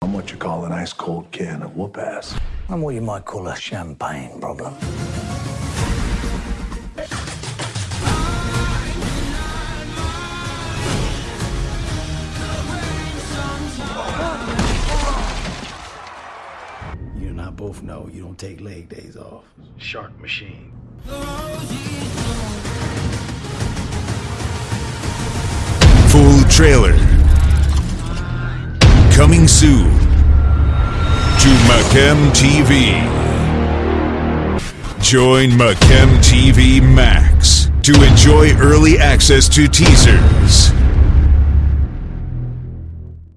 I'm what you call an ice cold can of whoop ass. I'm what you might call a champagne problem. You and I both know you don't take leg days off. Shark machine. Full trailer. Coming soon to Macam TV. Join Macam TV Max to enjoy early access to teasers,